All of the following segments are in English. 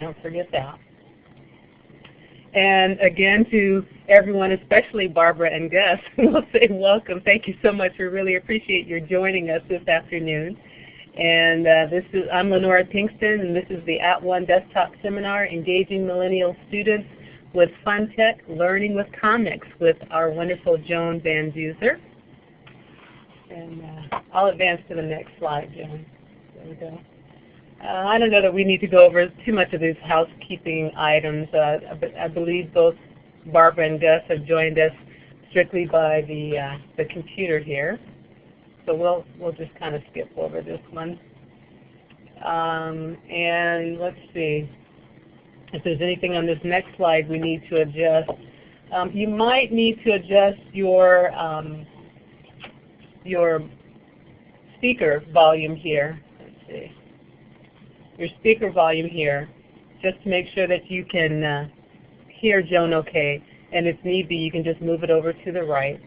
Don't forget that. And again, to everyone, especially Barbara and Gus, we'll say welcome. Thank you so much. We really appreciate your joining us this afternoon. And uh, this is I'm Lenora Pinkston, and this is the At One Desktop Seminar, Engaging Millennial Students with Fun Tech, Learning with Comics, with our wonderful Joan Van Duzer. And uh, I'll advance to the next slide, Joan. There we go. Uh, I don't know that we need to go over too much of these housekeeping items. Uh, I believe both Barbara and Gus have joined us strictly by the, uh, the computer here. So we'll, we'll just kind of skip over this one. Um, and let's see if there's anything on this next slide we need to adjust. Um, you might need to adjust your, um, your speaker volume here. Let's see. Your speaker volume here, just to make sure that you can uh, hear Joan okay. And if need be, you can just move it over to the right.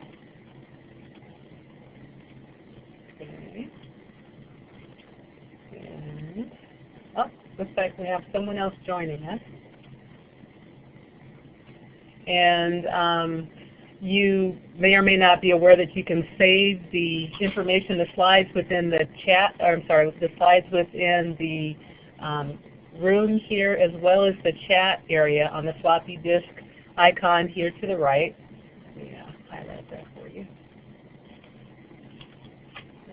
And, oh, looks like we have someone else joining us. And um, you may or may not be aware that you can save the information, the slides within the chat, or I'm sorry, the slides within the um, room here as well as the chat area on the floppy disk icon here to the right. Me uh, highlight that for you.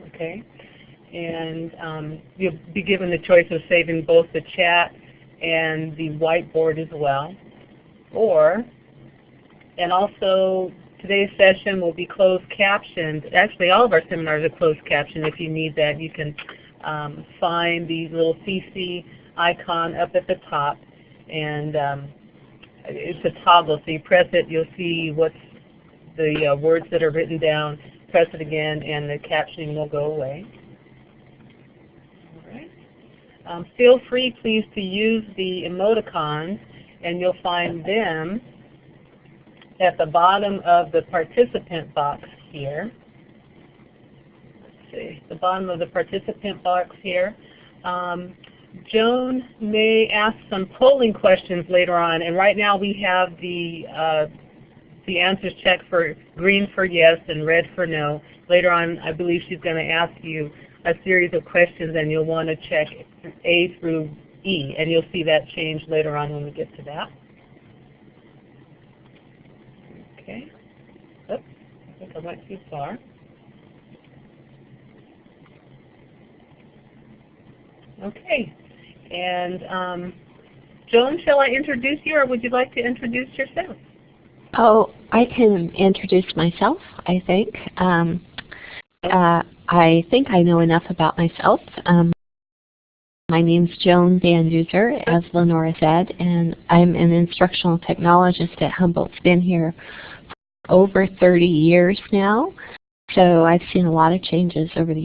Okay and um, you'll be given the choice of saving both the chat and the whiteboard as well. Or, and also today's session will be closed captioned. Actually, all of our seminars are closed captioned. If you need that, you can um, find the little CC icon up at the top, and um, it's a toggle. So you press it, you'll see what's the uh, words that are written down. Press it again, and the captioning will go away. Um, feel free, please, to use the emoticons, and you'll find them at the bottom of the participant box here. See, the bottom of the participant box here. Um, Joan may ask some polling questions later on, and right now we have the uh, the answers checked for green for yes and red for no. Later on, I believe she's going to ask you a series of questions and you'll want to check A through E and you'll see that change later on when we get to that. Okay. Oops, I think I went too far. Okay. And um, Joan, shall I introduce you or would you like to introduce yourself? Oh, I can introduce myself, I think. Um, uh, I think I know enough about myself. Um, my name's Joan Van as Lenora said, and I'm an instructional technologist at Humboldt. Been here for over 30 years now, so I've seen a lot of changes over the.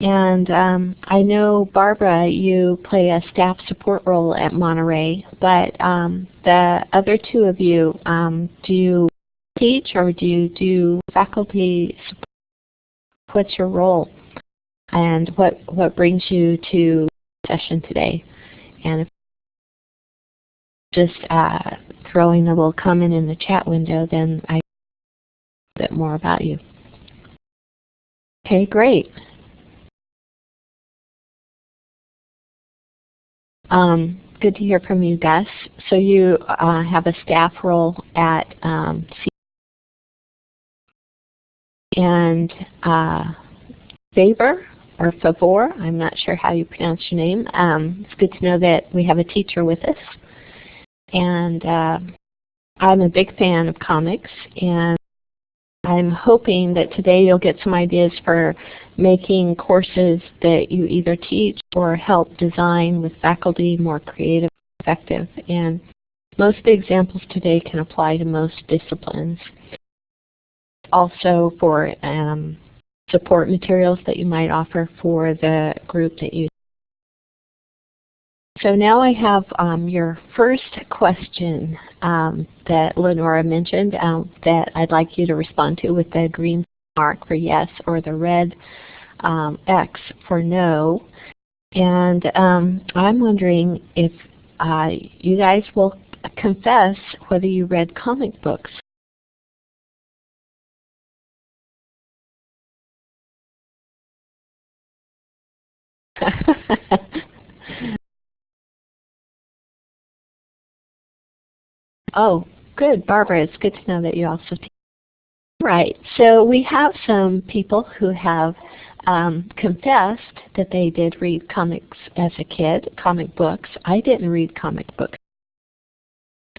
And um, I know, Barbara, you play a staff support role at Monterey, but um, the other two of you, um, do you teach or do you do faculty support? what's your role and what, what brings you to session today. And if just uh, throwing a little comment in the chat window, then I a bit more about you. Okay, great. Um, good to hear from you, Gus. So you uh, have a staff role at um, and uh, Faber or Favor, I'm not sure how you pronounce your name. Um, it's good to know that we have a teacher with us. And uh, I'm a big fan of comics, and I'm hoping that today you'll get some ideas for making courses that you either teach or help design with faculty more creative and effective. And most of the examples today can apply to most disciplines also for um, support materials that you might offer for the group that you so now I have um, your first question um, that Lenora mentioned um, that I'd like you to respond to with the green mark for yes or the red um, X for no. And um, I'm wondering if uh, you guys will confess whether you read comic books. oh, good, Barbara. It's good to know that you also. Right. So we have some people who have um, confessed that they did read comics as a kid, comic books. I didn't read comic books.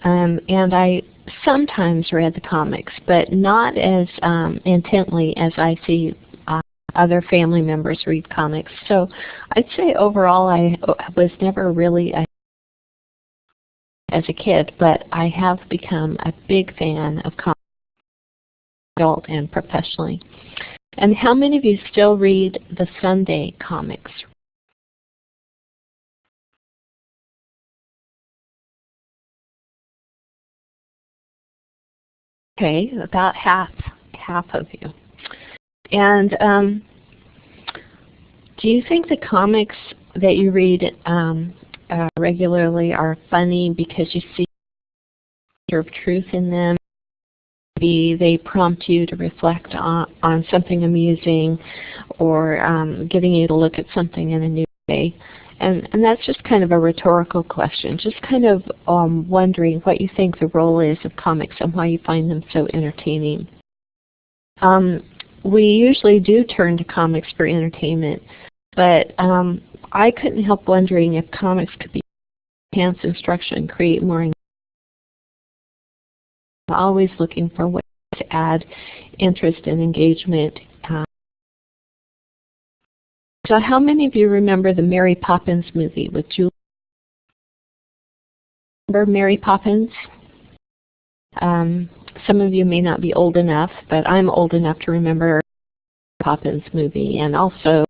Um, and I sometimes read the comics, but not as um, intently as I see uh, other family members read comics. So I'd say overall I was never really a as a kid, but I have become a big fan of comics, adult and professionally. And how many of you still read the Sunday comics? Okay, about half, half of you. And um, do you think the comics that you read um, uh, regularly are funny because you see of truth in them? Maybe they prompt you to reflect on, on something amusing or um, getting you to look at something in a new way. And, and that's just kind of a rhetorical question, just kind of um, wondering what you think the role is of comics and why you find them so entertaining. Um, we usually do turn to comics for entertainment, but um, I couldn't help wondering if comics could be enhance instruction, create more engagement. Always looking for ways to add interest and engagement so how many of you remember the Mary Poppins movie with Julie? Remember Mary Poppins? Um, some of you may not be old enough, but I'm old enough to remember Poppins movie and also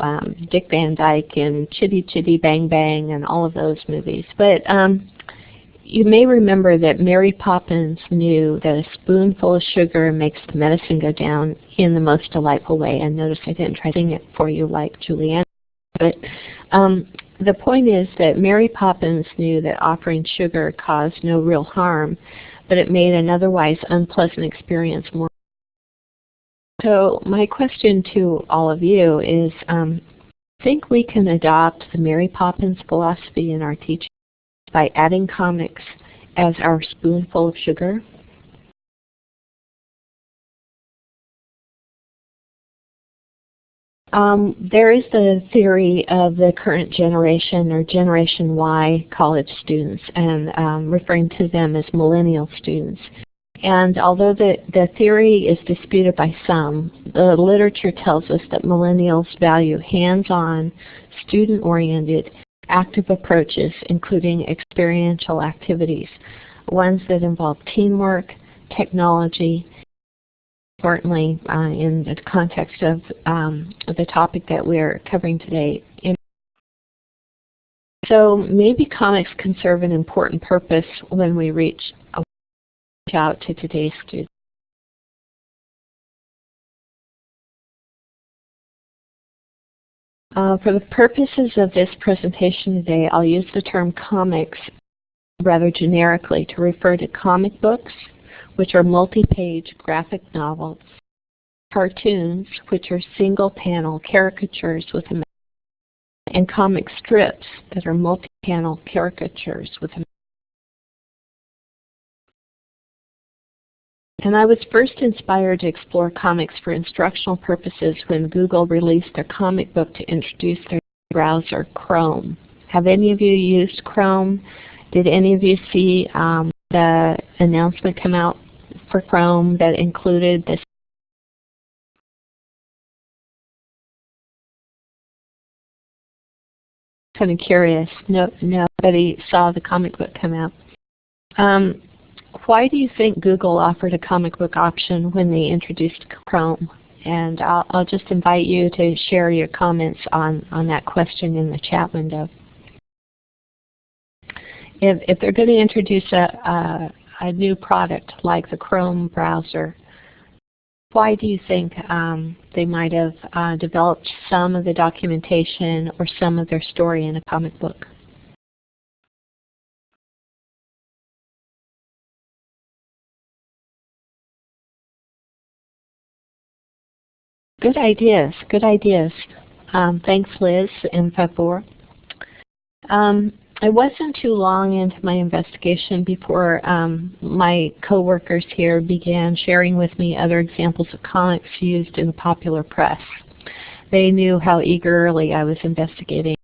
um, Dick Van Dyke and Chitty Chitty Bang Bang and all of those movies. But um, you may remember that Mary Poppins knew that a spoonful of sugar makes the medicine go down in the most delightful way. And notice I didn't try to sing it for you like Julie Andrews. But um, the point is that Mary Poppins knew that offering sugar caused no real harm, but it made an otherwise unpleasant experience more. So my question to all of you is, um, think we can adopt the Mary Poppins philosophy in our teaching? by adding comics as our spoonful of sugar. Um, there is the theory of the current generation or Generation Y college students and um, referring to them as millennial students. And although the, the theory is disputed by some, the literature tells us that millennials value hands-on, student-oriented, active approaches, including experiential activities, ones that involve teamwork, technology, importantly uh, in the context of um, the topic that we're covering today. So maybe comics can serve an important purpose when we reach out to today's students. Uh, for the purposes of this presentation today, I'll use the term comics rather generically to refer to comic books, which are multi-page graphic novels, cartoons, which are single-panel caricatures with a and comic strips that are multi-panel caricatures with a And I was first inspired to explore comics for instructional purposes when Google released a comic book to introduce their browser, Chrome. Have any of you used Chrome? Did any of you see um, the announcement come out for Chrome that included this kind of curious. No, nobody saw the comic book come out. Um, why do you think Google offered a comic book option when they introduced Chrome? And I'll, I'll just invite you to share your comments on, on that question in the chat window. If, if they're going to introduce a, a, a new product like the Chrome browser, why do you think um, they might have uh, developed some of the documentation or some of their story in a comic book? Good ideas, good ideas. Um, thanks Liz and Fabor. Um, it wasn't too long into my investigation before um, my coworkers here began sharing with me other examples of comics used in the popular press. They knew how eagerly I was investigating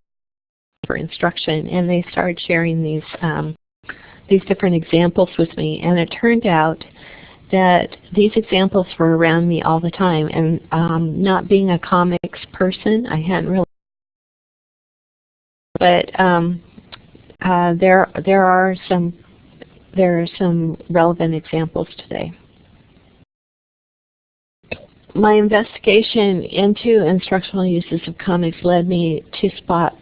for instruction, and they started sharing these um, these different examples with me. And it turned out that these examples were around me all the time. And um, not being a comics person, I hadn't really. But um, uh, there there are some there are some relevant examples today. My investigation into instructional uses of comics led me to spot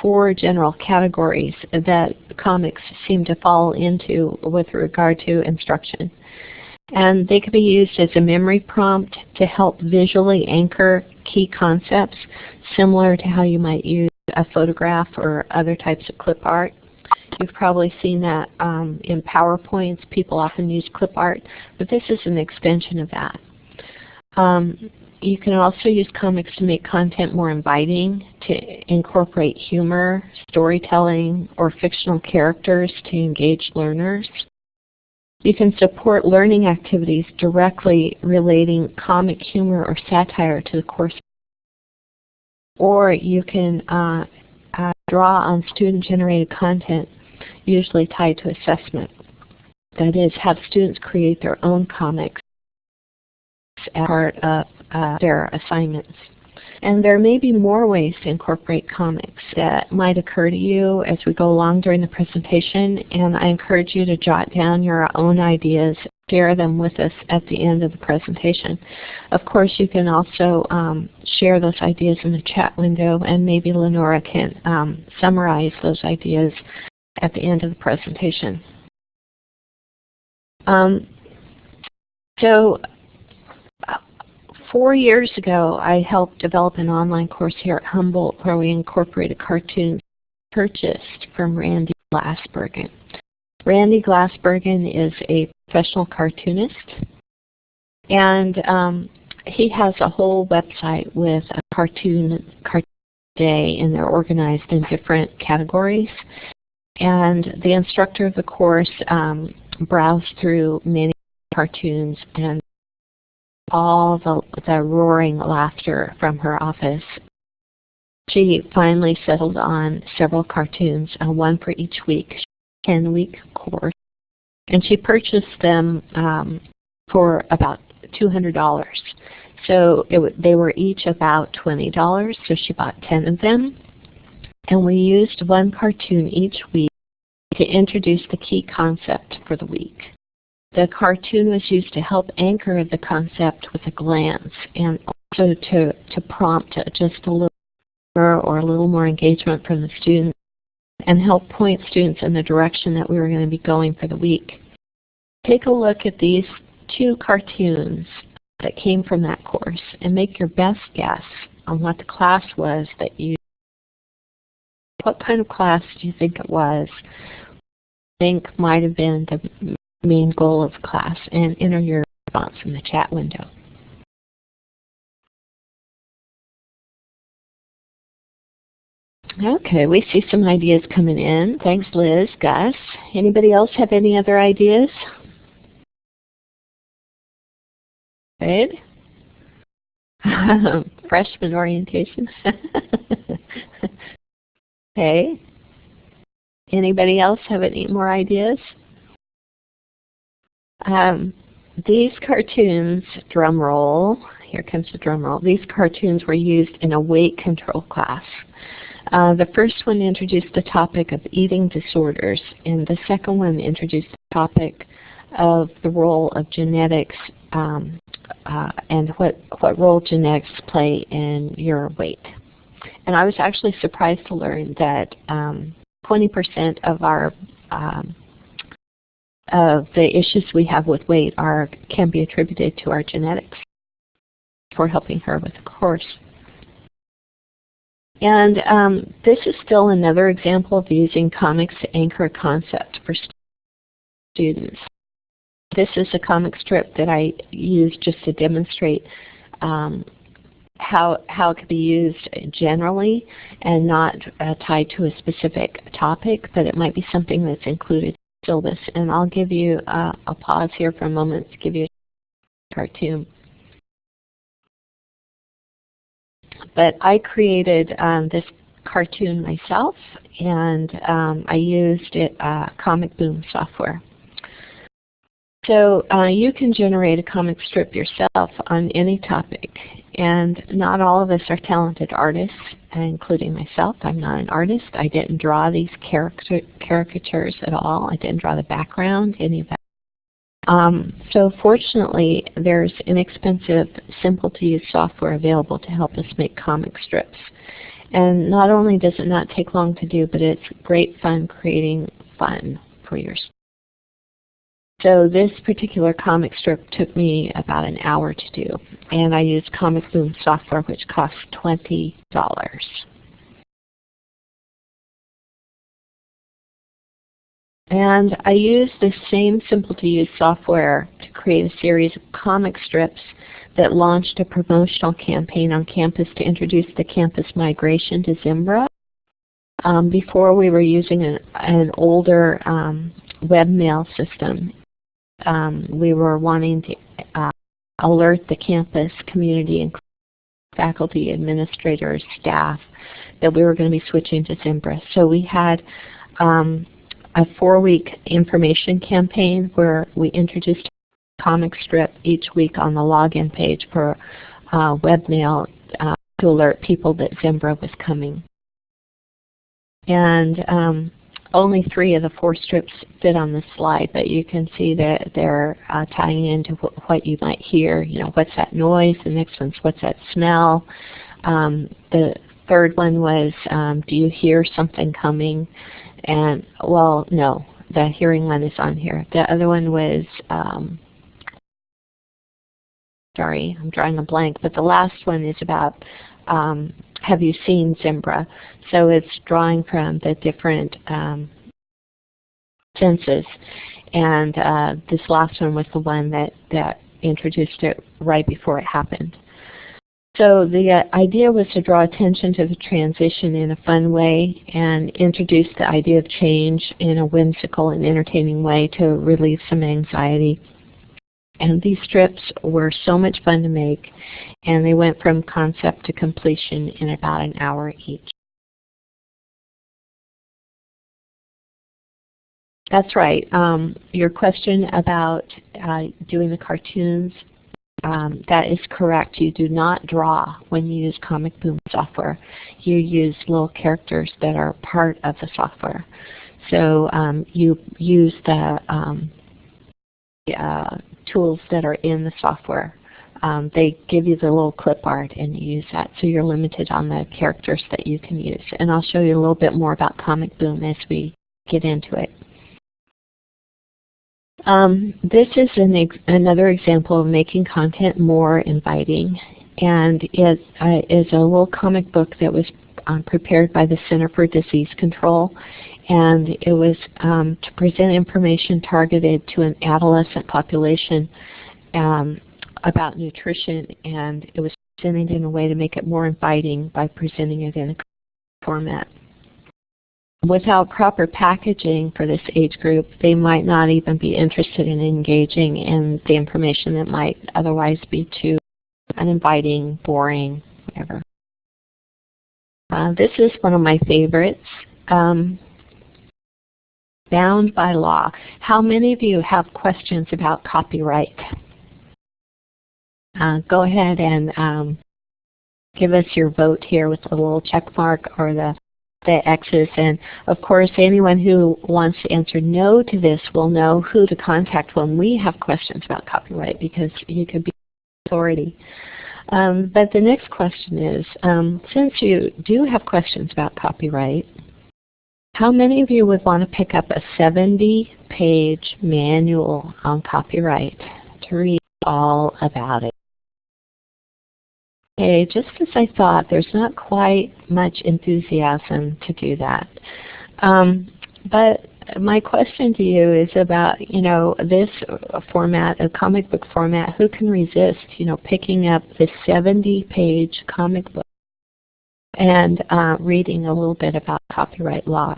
four general categories that comics seem to fall into with regard to instruction. And they could be used as a memory prompt to help visually anchor key concepts, similar to how you might use a photograph or other types of clip art. You've probably seen that um, in PowerPoints. People often use clip art, but this is an extension of that. Um, you can also use comics to make content more inviting, to incorporate humor, storytelling, or fictional characters to engage learners. You can support learning activities directly relating comic humor or satire to the course. Or you can uh, uh, draw on student-generated content, usually tied to assessment. That is, have students create their own comics as part of uh, their assignments. And there may be more ways to incorporate comics that might occur to you as we go along during the presentation, and I encourage you to jot down your own ideas, share them with us at the end of the presentation. Of course, you can also um, share those ideas in the chat window, and maybe Lenora can um, summarize those ideas at the end of the presentation. Um, so four years ago, I helped develop an online course here at Humboldt where we incorporated cartoons purchased from Randy Glasbergen. Randy Glasbergen is a professional cartoonist, and um, he has a whole website with a cartoon, cartoon day, and they're organized in different categories. And the instructor of the course um, browsed through many cartoons and all the, the roaring laughter from her office. She finally settled on several cartoons, uh, one for each week, 10-week course, and she purchased them um, for about $200. So they were each about $20, so she bought 10 of them. And we used one cartoon each week to introduce the key concept for the week. The cartoon was used to help anchor the concept with a glance and also to, to prompt just a little more or a little more engagement from the students and help point students in the direction that we were going to be going for the week. Take a look at these two cartoons that came from that course and make your best guess on what the class was that you what kind of class do you think it was? think might have been the main goal of class and enter your response in the chat window. Okay, we see some ideas coming in. Thanks, Liz, Gus. Anybody else have any other ideas? Good. Freshman orientation. okay. Anybody else have any more ideas? Um, these cartoons, drum roll, here comes the drum roll, these cartoons were used in a weight control class. Uh, the first one introduced the topic of eating disorders, and the second one introduced the topic of the role of genetics um, uh, and what, what role genetics play in your weight. And I was actually surprised to learn that 20% um, of our um, of the issues we have with weight are can be attributed to our genetics for helping her with the course. And um, this is still another example of using comics to anchor a concept for students. This is a comic strip that I used just to demonstrate um, how, how it could be used generally and not uh, tied to a specific topic, but it might be something that's included the syllabus. And I'll give you, uh, a pause here for a moment to give you a cartoon. But I created um, this cartoon myself and um, I used it, uh, Comic Boom software. So uh, you can generate a comic strip yourself on any topic. And not all of us are talented artists, including myself. I'm not an artist. I didn't draw these caricature, caricatures at all. I didn't draw the background, any of that. Um, so fortunately, there's inexpensive, simple-to-use software available to help us make comic strips. And not only does it not take long to do, but it's great fun creating fun for your so this particular comic strip took me about an hour to do, and I used Comic Boom software, which costs $20. And I used the same simple-to-use software to create a series of comic strips that launched a promotional campaign on campus to introduce the campus migration to Zimbra. Um, before we were using an, an older um, webmail system um, we were wanting to uh, alert the campus community and faculty, administrators, staff that we were going to be switching to Zimbra. So we had um, a four-week information campaign where we introduced a comic strip each week on the login page for uh, webmail uh, to alert people that Zimbra was coming. And um, only three of the four strips fit on the slide, but you can see that they're uh, tying into wh what you might hear. You know, what's that noise? The next one's what's that smell? Um, the third one was, um, do you hear something coming? And, well, no, the hearing one is on here. The other one was, um, sorry, I'm drawing a blank, but the last one is about um, have you seen Zimbra? So it's drawing from the different um, senses. And uh, this last one was the one that, that introduced it right before it happened. So the uh, idea was to draw attention to the transition in a fun way and introduce the idea of change in a whimsical and entertaining way to relieve some anxiety. And these strips were so much fun to make, and they went from concept to completion in about an hour each. That's right. Um, your question about uh, doing the cartoons, um, that is correct. You do not draw when you use Comic Boom software. You use little characters that are part of the software. So um, you use the um, uh, tools that are in the software. Um, they give you the little clip art and you use that. So you're limited on the characters that you can use. And I'll show you a little bit more about Comic Boom as we get into it. Um, this is an ex another example of making content more inviting. And it uh, is a little comic book that was um, prepared by the Center for Disease Control and it was um, to present information targeted to an adolescent population um, about nutrition, and it was presented in a way to make it more inviting by presenting it in a format. Without proper packaging for this age group, they might not even be interested in engaging in the information that might otherwise be too uninviting, boring, whatever. Uh, this is one of my favorites. Um, bound by law. How many of you have questions about copyright? Uh, go ahead and um, give us your vote here with the little check mark or the, the X's. And of course, anyone who wants to answer no to this will know who to contact when we have questions about copyright because you could be authority. Um, but the next question is, um, since you do have questions about copyright, how many of you would want to pick up a 70-page manual on copyright to read all about it? Okay, just as I thought, there's not quite much enthusiasm to do that. Um, but my question to you is about, you know, this format, a comic book format. Who can resist, you know, picking up the 70-page comic book and uh, reading a little bit about copyright law?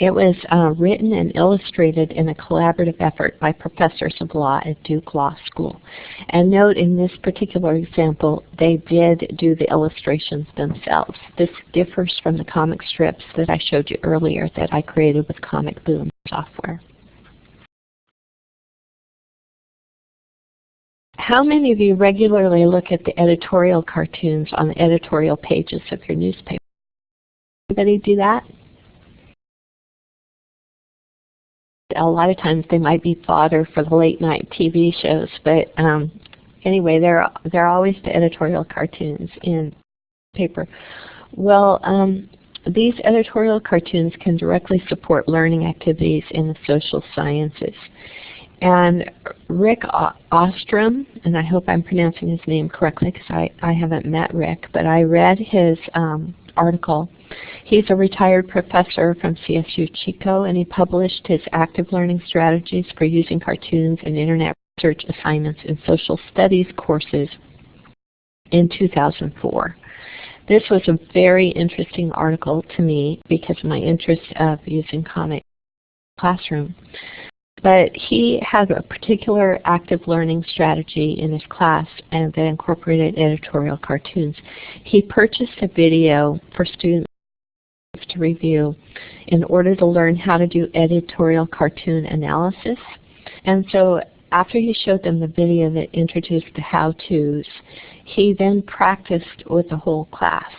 It was uh, written and illustrated in a collaborative effort by professors of law at Duke Law School. And note in this particular example, they did do the illustrations themselves. This differs from the comic strips that I showed you earlier that I created with Comic Boom software. How many of you regularly look at the editorial cartoons on the editorial pages of your newspaper? Anybody do that? a lot of times they might be fodder for the late night TV shows, but um, anyway, they're they're always the editorial cartoons in paper. Well, um, these editorial cartoons can directly support learning activities in the social sciences. And Rick Ostrom, and I hope I'm pronouncing his name correctly because I, I haven't met Rick, but I read his um, article He's a retired professor from CSU Chico, and he published his active learning strategies for using cartoons and internet research assignments in social studies courses in 2004. This was a very interesting article to me because of my interest of using comic classroom. But he has a particular active learning strategy in his class and that incorporated editorial cartoons. He purchased a video for students to review in order to learn how to do editorial cartoon analysis. And so after he showed them the video that introduced the how-tos, he then practiced with the whole class.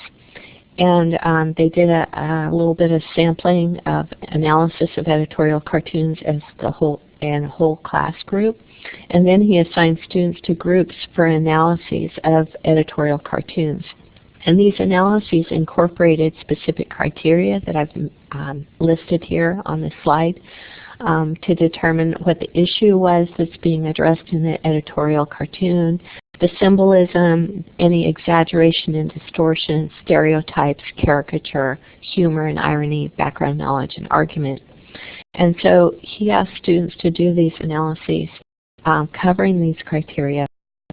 And um, they did a, a, little bit of sampling of analysis of editorial cartoons as the whole and whole class group. And then he assigned students to groups for analyses of editorial cartoons. And these analyses incorporated specific criteria that I've um, listed here on the slide um, to determine what the issue was that's being addressed in the editorial cartoon, the symbolism, any exaggeration and distortion, stereotypes, caricature, humor and irony, background knowledge, and argument. And so he asked students to do these analyses um, covering these criteria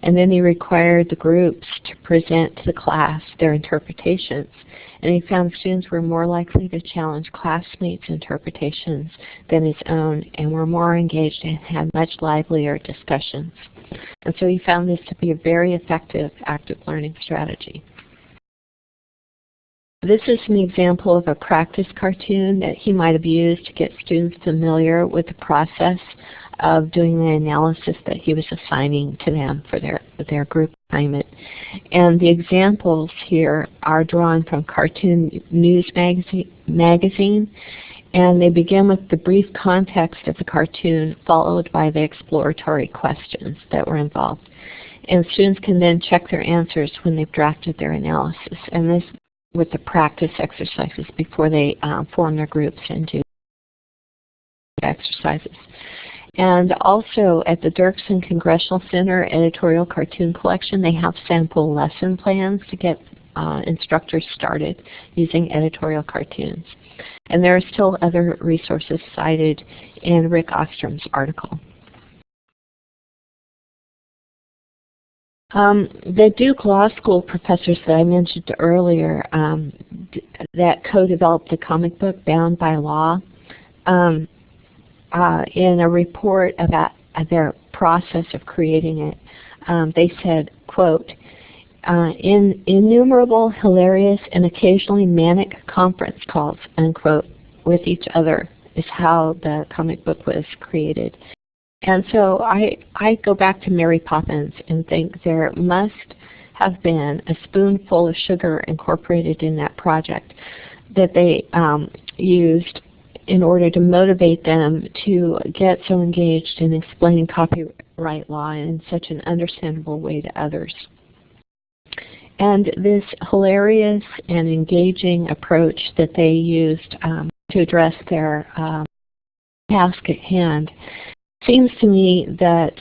and then he required the groups to present to the class their interpretations. And he found students were more likely to challenge classmates' interpretations than his own and were more engaged and had much livelier discussions. And so he found this to be a very effective active learning strategy. This is an example of a practice cartoon that he might have used to get students familiar with the process of doing the analysis that he was assigning to them for their, their group assignment. And the examples here are drawn from Cartoon News magazine, magazine and they begin with the brief context of the cartoon followed by the exploratory questions that were involved. And students can then check their answers when they've drafted their analysis. And this with the practice exercises before they um, form their groups and do exercises. And also at the Dirksen Congressional Center Editorial Cartoon Collection, they have sample lesson plans to get uh, instructors started using editorial cartoons. And there are still other resources cited in Rick Ostrom's article. Um, the Duke Law School professors that I mentioned earlier um, that co-developed the comic book Bound by Law, um, uh, in a report about their process of creating it, um, they said, quote, uh, in innumerable hilarious and occasionally manic conference calls, unquote, with each other is how the comic book was created. And so I, I go back to Mary Poppins and think there must have been a spoonful of sugar incorporated in that project that they um, used in order to motivate them to get so engaged in explaining copyright law in such an understandable way to others. And this hilarious and engaging approach that they used um, to address their um, task at hand seems to me that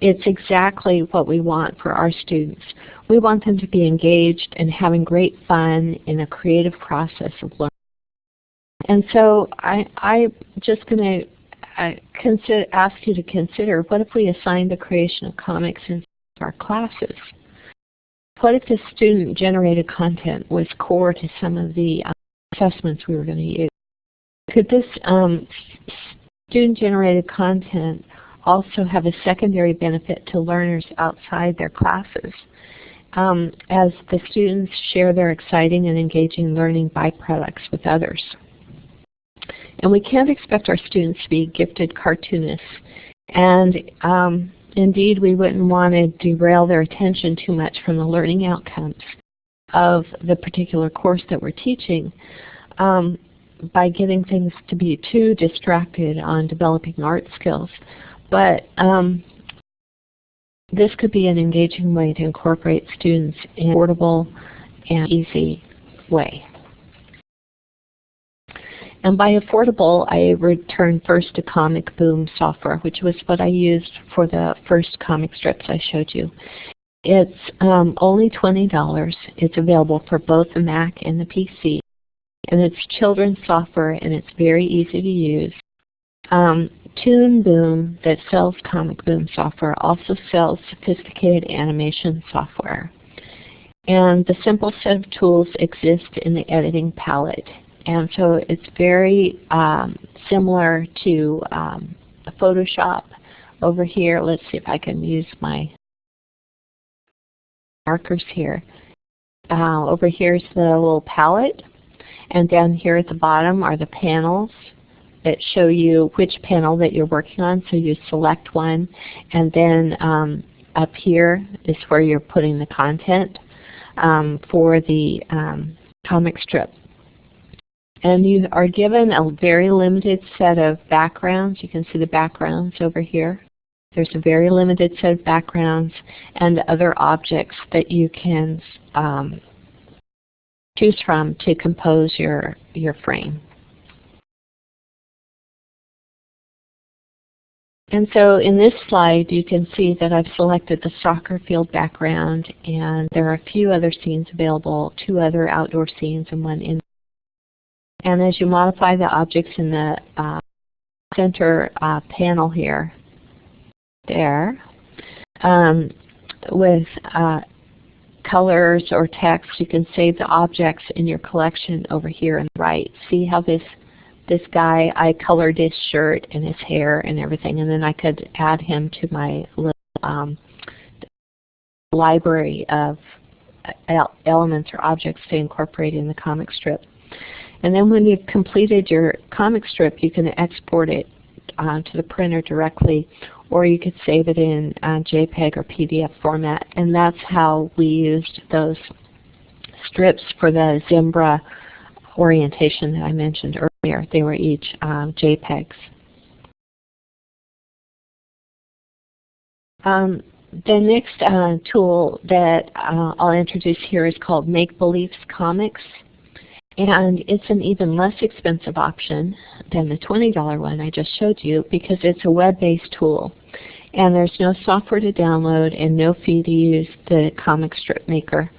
it's exactly what we want for our students. We want them to be engaged and having great fun in a creative process of learning and so I, I'm just going to uh, ask you to consider, what if we assigned the creation of comics in our classes? What if the student-generated content was core to some of the uh, assessments we were going to use? Could this um, student-generated content also have a secondary benefit to learners outside their classes? Um, as the students share their exciting and engaging learning byproducts with others. And we can't expect our students to be gifted cartoonists. And um, indeed, we wouldn't want to derail their attention too much from the learning outcomes of the particular course that we're teaching um, by getting things to be too distracted on developing art skills. But um, this could be an engaging way to incorporate students in a portable and easy way. And by affordable, I return first to Comic Boom software, which was what I used for the first comic strips I showed you. It's um, only $20. It's available for both the Mac and the PC. And it's children's software, and it's very easy to use. Um, Toon Boom, that sells Comic Boom software, also sells sophisticated animation software. And the simple set of tools exist in the editing palette. And so it's very um, similar to um, Photoshop over here. Let's see if I can use my markers here. Uh, over here is the little palette. And down here at the bottom are the panels that show you which panel that you're working on. So you select one. And then um, up here is where you're putting the content um, for the um, comic strip. And you are given a very limited set of backgrounds. You can see the backgrounds over here. There's a very limited set of backgrounds and other objects that you can um, choose from to compose your, your frame. And so in this slide you can see that I've selected the soccer field background and there are a few other scenes available, two other outdoor scenes and one in and as you modify the objects in the uh, center uh, panel here, there, um, with uh, colors or text, you can save the objects in your collection over here on the right. See how this this guy, I colored his shirt and his hair and everything, and then I could add him to my little um, library of uh, elements or objects to incorporate in the comic strip. And then when you've completed your comic strip, you can export it uh, to the printer directly, or you could save it in uh, JPEG or PDF format. And that's how we used those strips for the Zimbra orientation that I mentioned earlier. They were each um, JPEGs. Um, the next uh, tool that uh, I'll introduce here is called Make Beliefs Comix. And it's an even less expensive option than the $20 one I just showed you because it's a web-based tool. And there's no software to download and no fee to use the comic strip maker.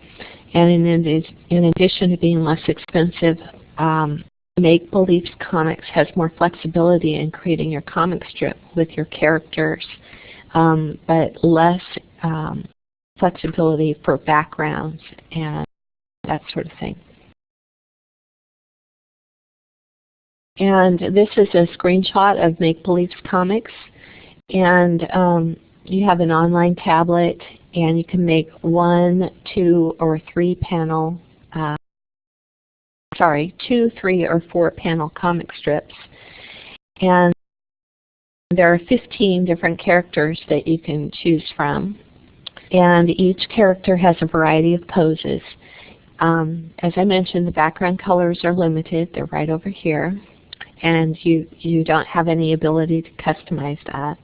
And in, in addition to being less expensive, um, Make Believe Comics has more flexibility in creating your comic strip with your characters, um, but less um, flexibility for backgrounds and that sort of thing. And this is a screenshot of Make Believe Comics. And um, you have an online tablet and you can make one, two, or three panel, uh, sorry, two, three, or four panel comic strips. And there are 15 different characters that you can choose from. And each character has a variety of poses. Um, as I mentioned, the background colors are limited. They're right over here and you, you don't have any ability to customize that.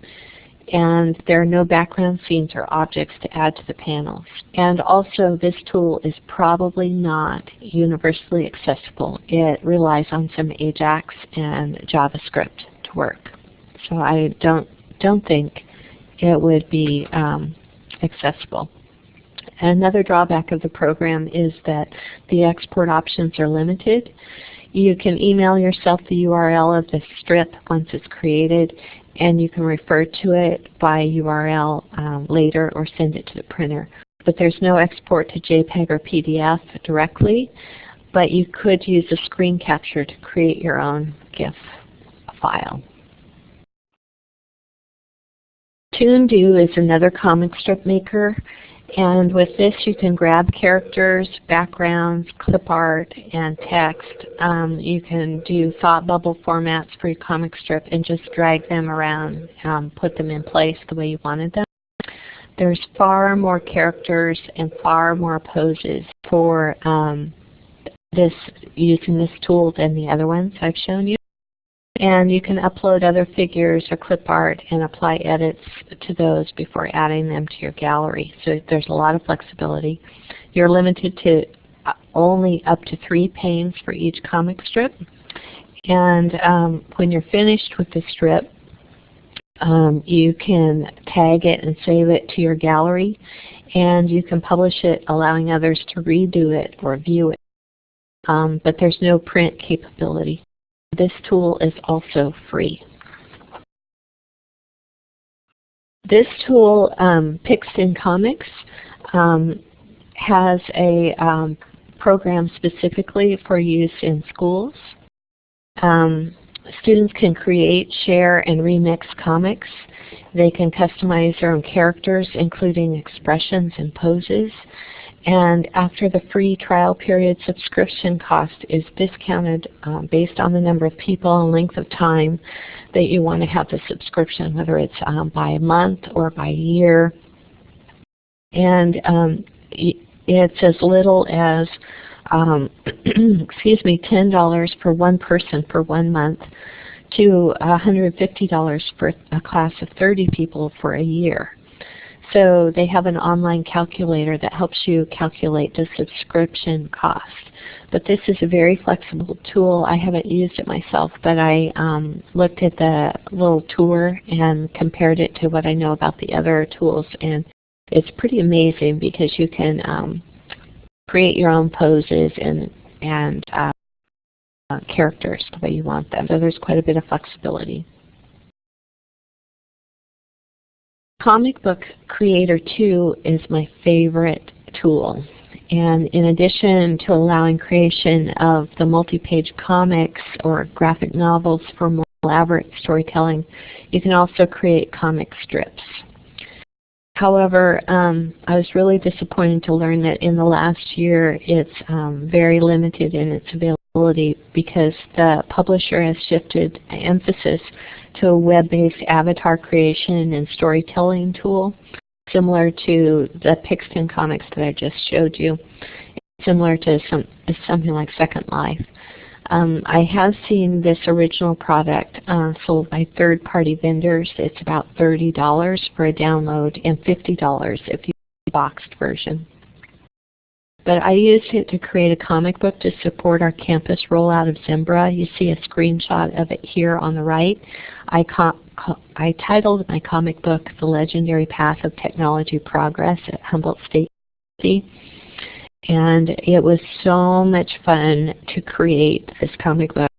And there are no background scenes or objects to add to the panels. And also this tool is probably not universally accessible. It relies on some AJAX and JavaScript to work. So I don't, don't think it would be um, accessible. Another drawback of the program is that the export options are limited You can email yourself the URL of the strip once it's created and you can refer to it by URL um, later or send it to the printer. But there's no export to JPEG or PDF directly, but you could use a screen capture to create your own GIF file. ToonDo is another comic strip maker. And with this you can grab characters, backgrounds, clip art, and text. Um, you can do thought bubble formats for your comic strip and just drag them around, um, put them in place the way you wanted them. There's far more characters and far more poses for um, this using this tool than the other ones I've shown you. And you can upload other figures or clip art and apply edits to those before adding them to your gallery. So there's a lot of flexibility. You're limited to uh, only up to three panes for each comic strip. And um, when you're finished with the strip, um, you can tag it and save it to your gallery. And you can publish it allowing others to redo it or view it. Um, but there's no print capability. This tool is also free. This tool, um, Comics, um, has a um, program specifically for use in schools. Um, students can create, share, and remix comics. They can customize their own characters, including expressions and poses. And after the free trial period, subscription cost is discounted um, based on the number of people and length of time that you want to have the subscription, whether it's um, by a month or by a year. And um, it's as little as, um, excuse me, $10 for one person for one month to $150 for a class of 30 people for a year. So they have an online calculator that helps you calculate the subscription cost. But this is a very flexible tool. I haven't used it myself, but I um, looked at the little tour and compared it to what I know about the other tools. And it's pretty amazing because you can um, create your own poses and, and uh, uh, characters the way you want them. So there's quite a bit of flexibility. Comic Book Creator 2 is my favorite tool. And in addition to allowing creation of the multi-page comics or graphic novels for more elaborate storytelling, you can also create comic strips. However, um, I was really disappointed to learn that in the last year it's um, very limited in its availability because the publisher has shifted emphasis to a web-based avatar creation and storytelling tool, similar to the Pixton comics that I just showed you, similar to some, something like Second Life. Um, I have seen this original product uh, sold by third-party vendors. It's about $30 for a download and $50 if you the boxed version. But I used it to create a comic book to support our campus rollout of Zimbra. You see a screenshot of it here on the right. I, I titled my comic book The Legendary Path of Technology Progress at Humboldt State and it was so much fun to create this comic book.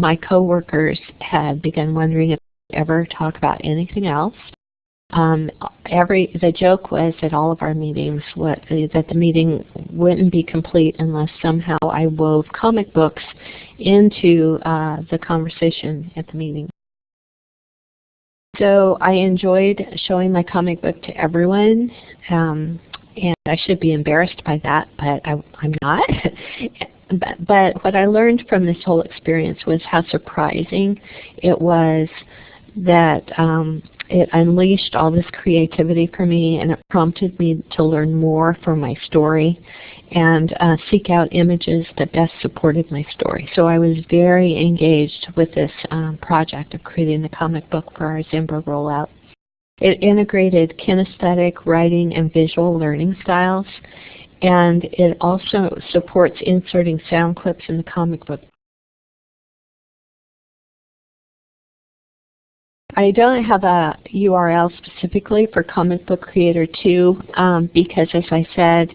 My coworkers had begun wondering if I'd ever talk about anything else. Um, every the joke was at all of our meetings what, that the meeting wouldn't be complete unless somehow I wove comic books into uh, the conversation at the meeting. So I enjoyed showing my comic book to everyone, um, and I should be embarrassed by that, but I, am not. but, but what I learned from this whole experience was how surprising it was that um, it unleashed all this creativity for me and it prompted me to learn more for my story and uh, seek out images that best supported my story. So I was very engaged with this um, project of creating the comic book for our Zimbra rollout. It integrated kinesthetic, writing, and visual learning styles, and it also supports inserting sound clips in the comic book I don't have a URL specifically for Comic Book Creator 2 um, because, as I said,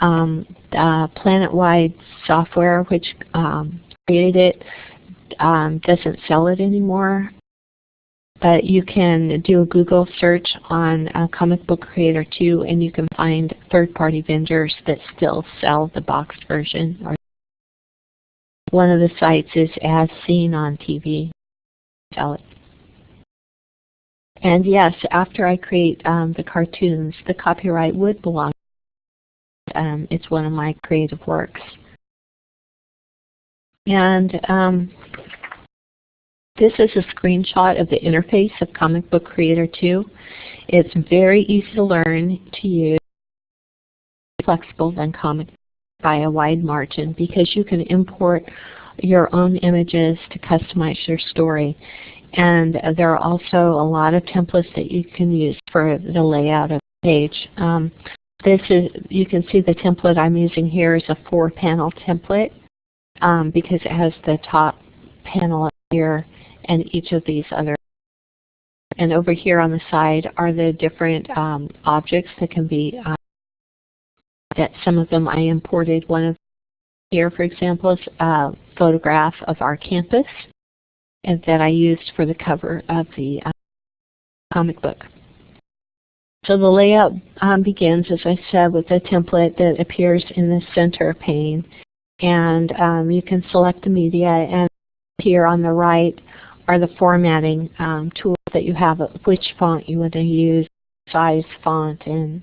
um, the planet-wide software, which um, create it um, doesn't sell it anymore. But you can do a Google search on uh, Comic Book Creator 2 and you can find third-party vendors that still sell the boxed version. Or one of the sites is As Seen on TV. Sell it. And yes, after I create um, the cartoons, the copyright would belong. Um, it's one of my creative works. And um, this is a screenshot of the interface of Comic Book Creator 2. It's very easy to learn to use, flexible than Comic by a wide margin because you can import your own images to customize your story. And there are also a lot of templates that you can use for the layout of the page. Um, this is, you can see the template I'm using here is a four panel template um, because it has the top panel here and each of these other. And over here on the side are the different um, objects that can be, uh, that some of them I imported. One of here, for example, is a photograph of our campus and that I used for the cover of the uh, comic book. So the layout um, begins, as I said, with a template that appears in the center pane. And um, you can select the media, and here on the right are the formatting um, tools that you have, which font you want to use, size, font, and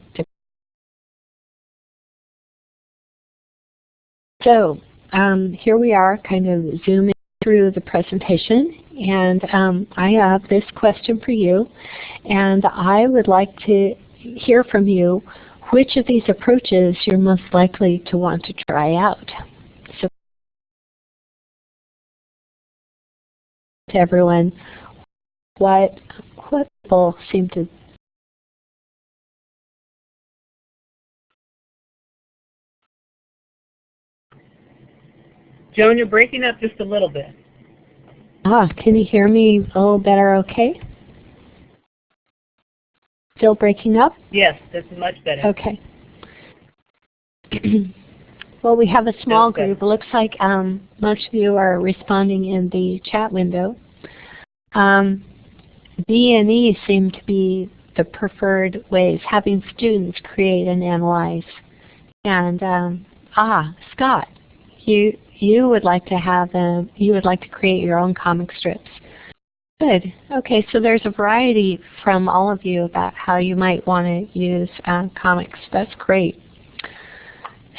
so um, here we are, kind of zooming through the presentation, and um, I have this question for you, and I would like to hear from you which of these approaches you're most likely to want to try out. to everyone what what people seem to Joan, you're breaking up just a little bit. Ah, can you hear me a little better okay? Still breaking up? Yes, this is much better. Okay. Well, we have a small okay. group. It looks like um, most of you are responding in the chat window. Um, B and E seem to be the preferred ways, having students create and analyze. And um, ah, Scott, you you would like to have them. You would like to create your own comic strips. Good. Okay, so there's a variety from all of you about how you might want to use uh, comics. That's great.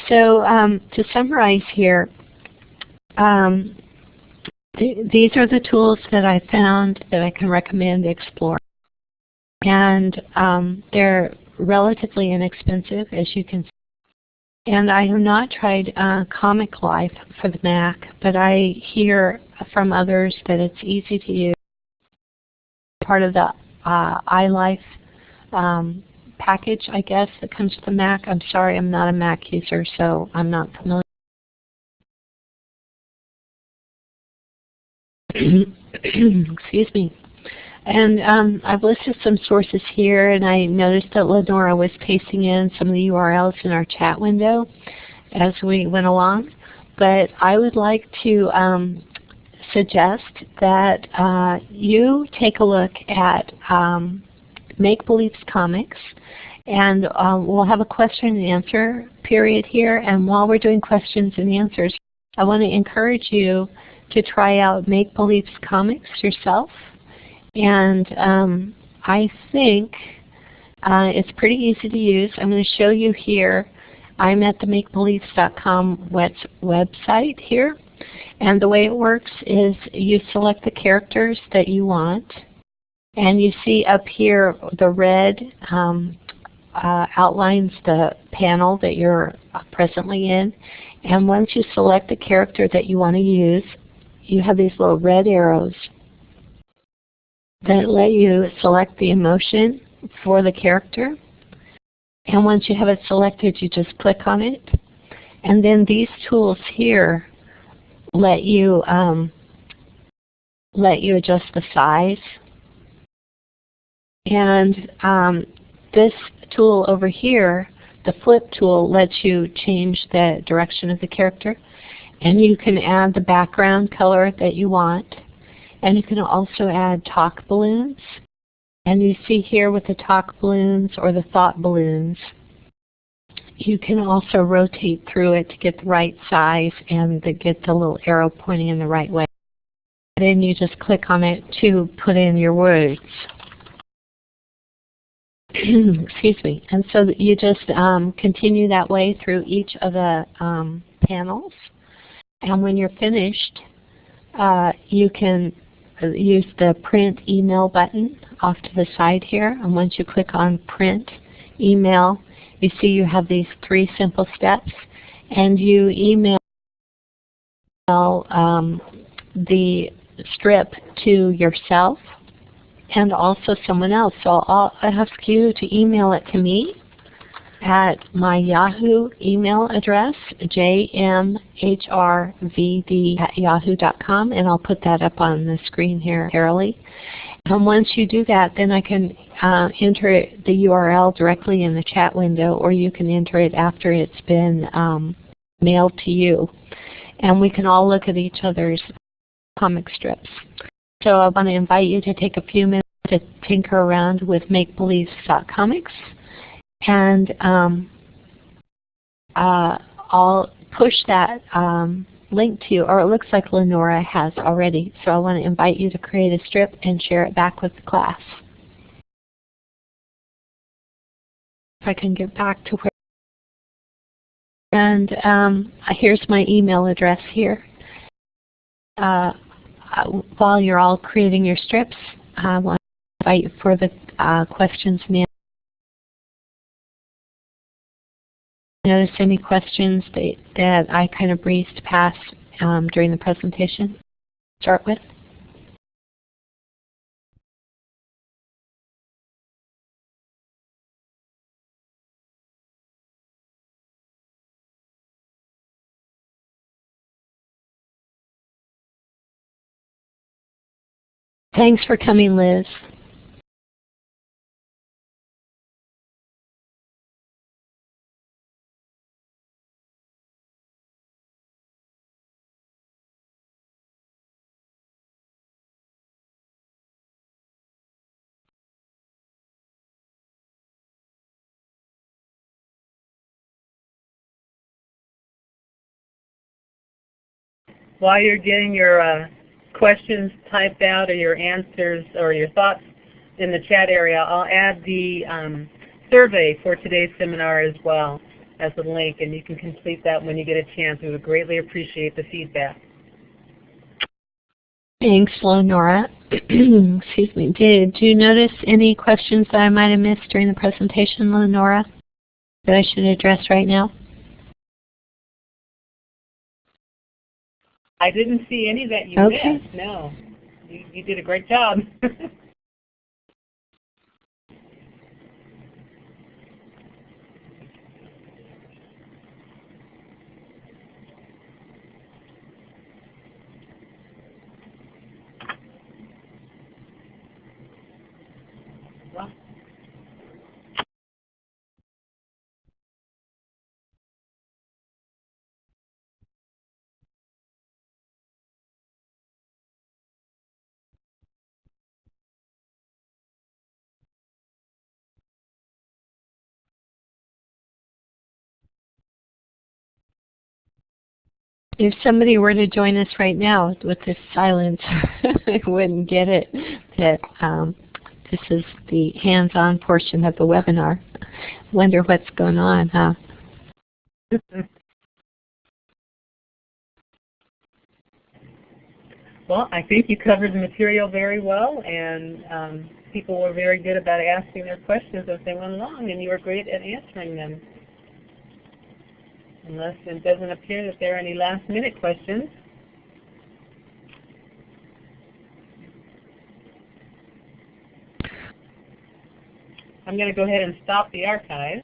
So um, to summarize here, um, th these are the tools that I found that I can recommend explore. And um, they're relatively inexpensive, as you can see. And I have not tried uh, Comic Life for the Mac, but I hear from others that it's easy to use. Part of the uh, iLife um, package, I guess, that comes with the Mac. I'm sorry, I'm not a Mac user, so I'm not familiar. Excuse me. And um, I've listed some sources here, and I noticed that Lenora was pasting in some of the URLs in our chat window as we went along. But I would like to um, suggest that uh, you take a look at um, Make Beliefs Comix. And um, we'll have a question and answer period here. And while we're doing questions and answers, I want to encourage you to try out Make Beliefs Comix yourself. And um, I think uh, it's pretty easy to use. I'm going to show you here. I'm at the MakeBeliefs.com website here. And the way it works is you select the characters that you want. And you see up here the red um, uh, outlines the panel that you're presently in. And once you select the character that you want to use, you have these little red arrows that let you select the emotion for the character. And once you have it selected, you just click on it. And then these tools here let you um, let you adjust the size. And um, this tool over here, the flip tool, lets you change the direction of the character. And you can add the background color that you want. And you can also add talk balloons. And you see here with the talk balloons or the thought balloons, you can also rotate through it to get the right size and to get the little arrow pointing in the right way. Then you just click on it to put in your words. Excuse me. And so you just um, continue that way through each of the um, panels. And when you're finished, uh, you can use the print email button off to the side here. And once you click on print email, you see you have these three simple steps. And you email um, the strip to yourself and also someone else. So I'll ask you to email it to me at my Yahoo email address, jmhrvd at yahoo.com, and I'll put that up on the screen here, Carolee. And once you do that, then I can uh, enter the URL directly in the chat window, or you can enter it after it's been um, mailed to you. And we can all look at each other's comic strips. So I want to invite you to take a few minutes to tinker around with MakeBelieve.comics. And um, uh, I'll push that um, link to you, or it looks like Lenora has already. So I want to invite you to create a strip and share it back with the class. If I can get back to where and um, here's my email address here. Uh, uh, while you're all creating your strips, I want to invite you for the uh, questions and Notice any questions that, that I kind of breezed past um, during the presentation? Start with. Thanks for coming, Liz. While you're getting your uh, questions typed out or your answers or your thoughts in the chat area, I'll add the um, survey for today's seminar as well as a link, and you can complete that when you get a chance. We would greatly appreciate the feedback. Thanks, Lenora. Excuse me. Did you notice any questions that I might have missed during the presentation, Lenora, that I should address right now? I didn't see any that you okay. missed. No, you, you did a great job. If somebody were to join us right now with this silence, they wouldn't get it that um, this is the hands-on portion of the webinar. Wonder what's going on, huh? well, I think you covered the material very well, and um, people were very good about asking their questions as they went along, and you were great at answering them. Unless it doesn't appear that there are any last minute questions. I'm going to go ahead and stop the archive.